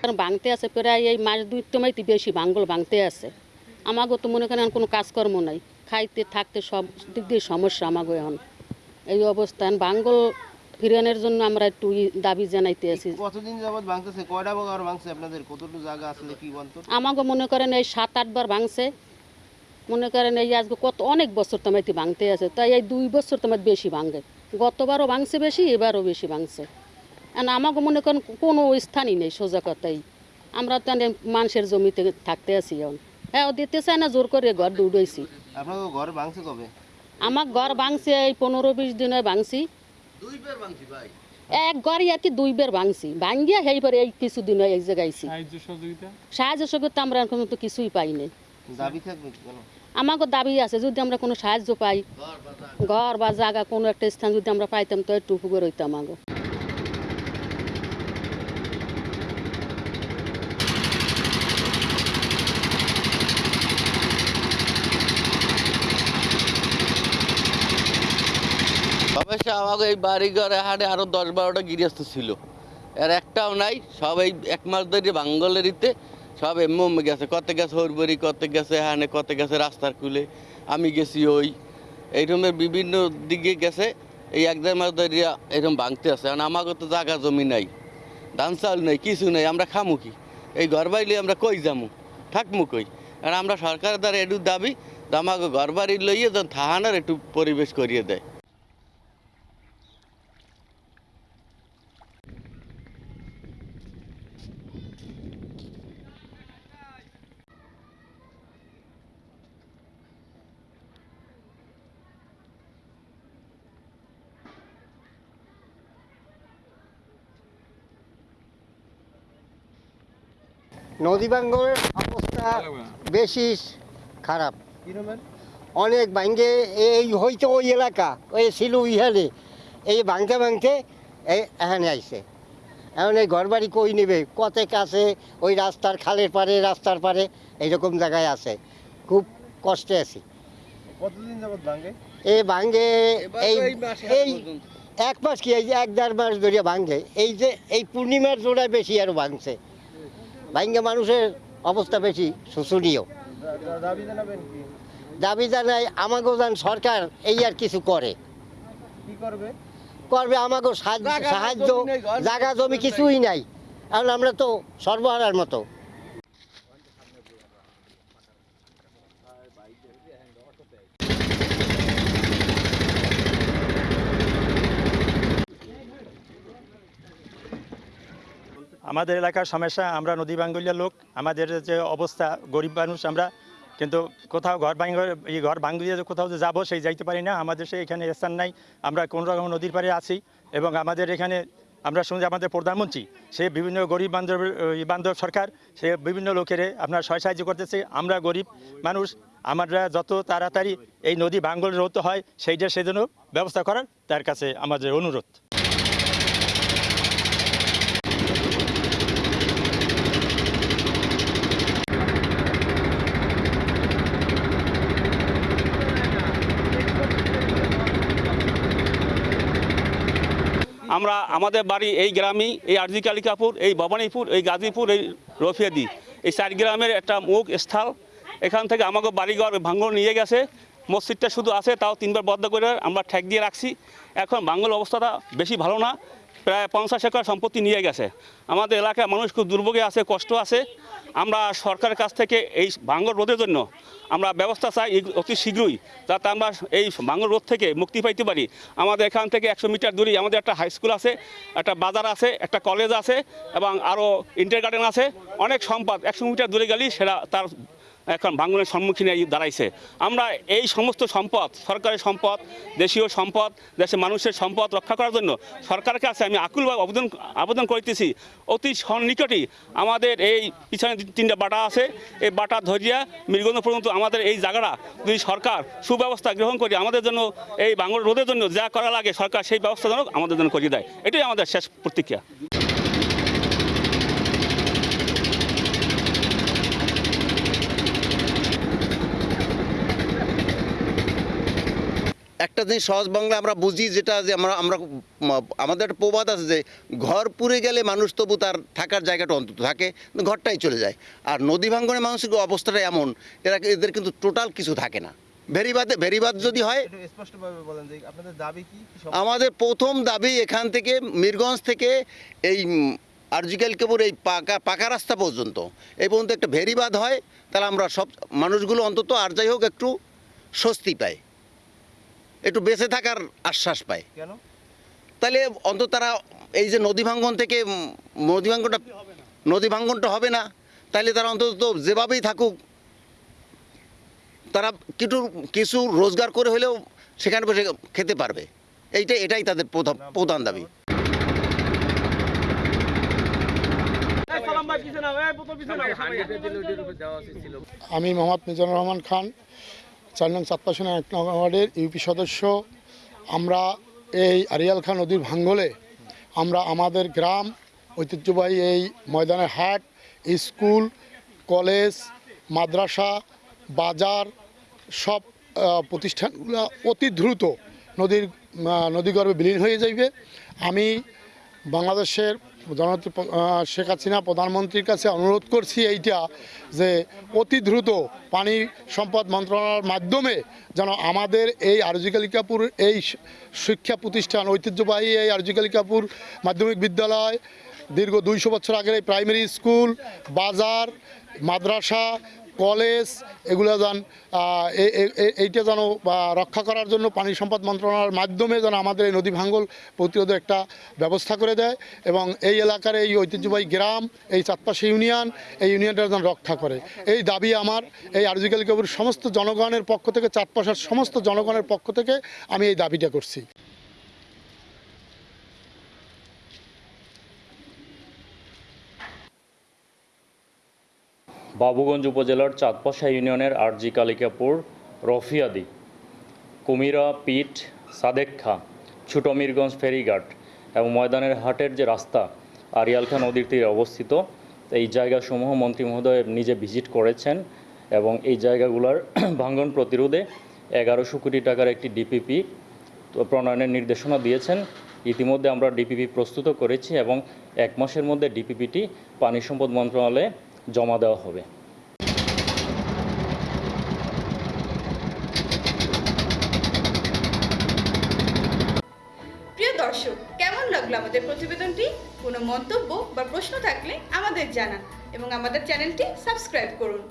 কারণ ভাঙতে আছে প্রায় এই মাস দুই তোমাইতে বেশি ভাঙ্গল ভাঙতে আছে। আমাগো তো মনে করেন কোনো কাজকর্ম নাই। খাইতে থাকতে সব দিক দিয়ে সমস্যা আমাগো এখন। এই অবস্থান ভাঙ্গল ফিরানোর জন্য আমরা একটু দাবি জানাইতে আছি। কতদিন যাবত ভাঙতেছে কয়টা ভাঙছে আপনাদের? কতটুকু জায়গা আসলে কি বলতো? আমাগো মনে করেন এই সাত আটবার ভাঙছে মনে করেন এই আজকে কত অনেক বছর তোমাইতে ভাঙতে আছে তাই এই দুই বছর তোমার বেশি ভাঙে। গতবারও ভাঙছে বেশি এবারও বেশি ভাঙছে। আর আমাকে মনে করেন কোনো স্থানই নেই সোজা কথাই। আমরা তো মানুষের জমিতে থাকতে আছি এখন। হ্যাঁ ও দিতে চায় না জোর করে ঘর দৌড়াইছি ঘর ভাঙছে কবে? আমার ঘর ভাঙছে এই পনেরো বিশ দিনে ভাঙছি। দুইবার এক ঘরই আর কি দুই বের ভাঙছি ভাঙিয়া সেইবার এই কিছুদিন এই জায়গায়ছি সাহায্য সহযোগিতা? আমরা এখন তো কিছুই পাইনি। দাবি থাকবে কেন? আমাকে দাবি আছে, যদি আমরা কোনো সাহায্য পাই, ঘর বা জায়গা, কোনো একটা স্থান যদি আমরা পাইতাম, তো একটু উপকার হইতাম আমাকে। আমাকে এই বাড়ি ঘরে হাটে আরও দশ বারোটা গৃহস্থ ছিল। এর একটাও নাই সব এই এক মাস ধরে বাঙ্গলেরিতে সব এমনি গেছে, কত গেছে হরবরি, কত গেছে হানে কত গেছে রাস্তার কুলে। আমি গেছি ওই এইরকমের বিভিন্ন দিকে গেছে, এই এক দেড় মাস ধরে এরকম ভাঙতে আছে। কারণ আমাকে তো জায়গা জমি নাই, ধান চাউল নেই, কিছু নেই, আমরা খামু কি? এই ঘর বাড়ি আমরা কই যামু? থাকমু কই? আর আমরা সরকারের দ্বারা একটু দাবি আমাকে ঘর বাড়ি লইয়ে যেন থাহানোর একটু পরিবেশ করিয়ে দেয়। নদী ভাঙ্গনের অবস্থা বেশি খারাপ। অনেক ভাঙ্গে এই হইতে ওই এলাকা ওই ছিল ইহানে এই ভাঙতে ভাঙতে এই এখানে আইছে। এখন এই ঘর বাড়ি কই নেবে? কত আছে? ওই রাস্তার খালের পারে রাস্তার পারে এইরকম জায়গায় আছে। খুব কষ্টে আছি। কতদিন যাবত ভাঙে এই ভাঙ্গে এই এই এক মাস কি? এই যে এক দেড় মাস ধরে ভাঙ্গে। এই যে এই পূর্ণিমার জোড়ায় বেশি আরও ভাঙছে। ভাঙ্গে মানুষের অবস্থা বেশি শোষণীয়। দাবি জানাই আমাকেও যেন সরকার এই আর কিছু করে। করবে? আমাকেও সাহায্য জায়গা জমি কিছুই নাই। কারণ আমরা তো সর্বহারার মতো। আমাদের এলাকার সমস্যা, আমরা নদী বাঙ্গুলিয়ার লোক, আমাদের যে অবস্থা, গরিব মানুষ আমরা, কিন্তু কোথাও ঘর ভাঙ এই ঘর ভাঙ্গুলিয়ে কোথাও যে যাব সেই যাইতে পারি না। আমাদের সেই এখানে স্থান নাই। আমরা কোন রকম নদীর পাড়ে আছি এবং আমাদের এখানে আমরা শুনছি আমাদের প্রধানমন্ত্রী, সে বিভিন্ন গরিব বান্ধব বান্ধব সরকার, সে বিভিন্ন লোকের আপনার সহায় সাহায্য করতেছে। আমরা গরিব মানুষ, আমরা যত তাড়াতাড়ি এই নদী ভাঙ্গল হতে হয়, সেইটা সেজন্য ব্যবস্থা করার তার কাছে আমাদের অনুরোধ। আমরা আমাদের বাড়ি এই গ্রামেই, এই আরজি কালিকাপুর, এই ভবানীপুর, এই গাজীপুর, এই রফিয়াদি। এই চার গ্রামের একটা মুখ স্থল। এখান থেকে আমাকে বাড়িঘর ভাঙ্গল নিয়ে গেছে। মসজিদটা শুধু আছে, তাও তিনবার বদ্ধ করে আমরা ঠেক দিয়ে রাখছি। এখন বাঙ্গল অবস্থাটা বেশি ভালো না। প্রায় পঞ্চাশ একর সম্পত্তি নিয়ে গেছে। আমাদের এলাকায় মানুষ খুব দুর্ভোগে আছে, কষ্ট আছে। আমরা সরকারের কাছ থেকে এই ভাঙ্গল রোধের জন্য আমরা ব্যবস্থা চাই অতি শীঘ্রই, যাতে আমরা এই ভাঙ্গল রোধ থেকে মুক্তি পাইতে পারি। আমাদের এখান থেকে একশো মিটার দূরে আমাদের একটা হাই স্কুল আছে, একটা বাজার আছে, একটা কলেজ আছে, এবং আরও ইন্টার গার্ডেন আছে। অনেক সম্পদ একশো মিটার দূরে গেলেই সেটা তার এখন ভাঙনের সম্মুখীন দাঁড়াইছে। আমরা এই সমস্ত সম্পদ, সরকারের সম্পদ, দেশীয় সম্পদ, দেশের মানুষের সম্পদ রক্ষা করার জন্য সরকারের কাছে আমি আকুলভাবে আবেদন আবেদন করতেছি। অতি সন্নিকটই আমাদের এই পিছনে তিনটা বাটা আছে। এই বাটা ধরিয়া মৃগন্ধ পর্যন্ত আমাদের এই জায়গাটা যদি সরকার সুব্যবস্থা গ্রহণ করি, আমাদের জন্য এই বাংলা রোধের জন্য যা করা লাগে সরকার সেই ব্যবস্থা যেন আমাদের জন্য করিয়ে দেয়। এটাই আমাদের শেষ প্রতিক্রিয়া। একটা জিনিস সহজ বাংলা আমরা বুঝি যেটা যে আমরা আমরা আমাদের একটা প্রবাদ আছে যে ঘর পুড়ে গেলে মানুষ তবু তার থাকার জায়গাটা অন্তত থাকে ঘরটাই চলে যায়। আর নদী ভাঙ্গনে মানুষের অবস্থাটা এমন এরা এদের কিন্তু টোটাল কিছু থাকে না। ভেরিবাদে ভেরিবাদ যদি হয় স্পষ্টভাবে বলেন যে আপনাদের দাবি কি? কি আমাদের প্রথম দাবি এখান থেকে মিরগঞ্জ থেকে এই আরজিক্যাল কেবল এই পাকা পাকা রাস্তা পর্যন্ত। এই পর্যন্ত একটা ভেরিবাদ হয় তাহলে আমরা সব মানুষগুলো অন্তত আর যাই হোক একটু স্বস্তি পায়। একটু বেঁচে থাকার আশ্বাস পায়। কেন? তাহলে অন্তত তারা এই যে নদী ভাঙ্গন থেকে নদী ভাঙ্গনটা নদী ভাঙ্গনটা হবে না। তাহলে তারা অন্তত যেভাবেই থাকুক তারা কিছু কিছু রোজগার করে হলেও সেখানে বসে খেতে পারবে। এইটাই এটাই তাদের প্রধান প্রধান দাবি। আমি মোহাম্মদ মিজানুর রহমান খান। চার নং চাঁদপাশনা এক নং ওয়ার্ডের ইউপি সদস্য। আমরা এই আরিয়াল খান নদীর ভাঙ্গলে আমরা আমাদের গ্রাম ঐতিহ্যবাহী এই ময়দানের হাট, স্কুল, কলেজ, মাদ্রাসা, বাজার সব প্রতিষ্ঠানগুলো অতি দ্রুত নদীর নদীগর্ভে বিলীন হয়ে যাইবে। আমি বাংলাদেশের জননেত্রী শেখ হাসিনা প্রধানমন্ত্রীর কাছে অনুরোধ করছি এইটা যে অতি দ্রুত পানি সম্পদ মন্ত্রণালয়ের মাধ্যমে যেন আমাদের এই আরজিকালিকাপুর এই শিক্ষা প্রতিষ্ঠান, ঐতিহ্যবাহী এই আরজিকালিকাপুর মাধ্যমিক বিদ্যালয়, দীর্ঘ দুইশো বছর আগের এই প্রাইমারি স্কুল বাজার, মাদ্রাসা কলেজ, এগুলো যেন এইটা যেন রক্ষা করার জন্য পানি সম্পদ মন্ত্রণালয়ের মাধ্যমে যেন আমাদের এই নদী ভাঙ্গল প্রতিরোধের একটা ব্যবস্থা করে দেয় এবং এই এলাকার এই ঐতিহ্যবাহী গ্রাম, এই চাঁদপাশে ইউনিয়ন, এই ইউনিয়নটা যেন রক্ষা করে। এই দাবি আমার, এই আরজিকাল কবুর সমস্ত জনগণের পক্ষ থেকে, চাঁদপাশার সমস্ত জনগণের পক্ষ থেকে আমি এই দাবিটা করছি। বাবুগঞ্জ উপজেলার চাঁদপাশা ইউনিয়নের আরজি কালিকাপুর, রফিয়াদি, কুমিরা পিঠ সাদেক খা, ছুটমিরগঞ্জ ফেরিঘাট এবং ময়দানের হাটের যে রাস্তা, আরিয়ালখা নদীর তীরে অবস্থিত, এই জায়গাসমূহ মন্ত্রী মহোদয় নিজে ভিজিট করেছেন এবং এই জায়গাগুলোর ভাঙ্গন প্রতিরোধে এগারোশো কোটি টাকার একটি ডিপিপি প্রণয়নের নির্দেশনা দিয়েছেন। ইতিমধ্যে আমরা ডিপিপি প্রস্তুত করেছি এবং এক মাসের মধ্যে ডিপিপিটি পানি সম্পদ মন্ত্রণালয়ে জমা দেওয়া হবে। প্রিয় দর্শক, কেমন লাগল আমাদের প্রতিবেদনটি? কোনো মন্তব্য বা প্রশ্ন থাকলে আমাদের জানান এবং আমাদের চ্যানেলটি সাবস্ক্রাইব করুন।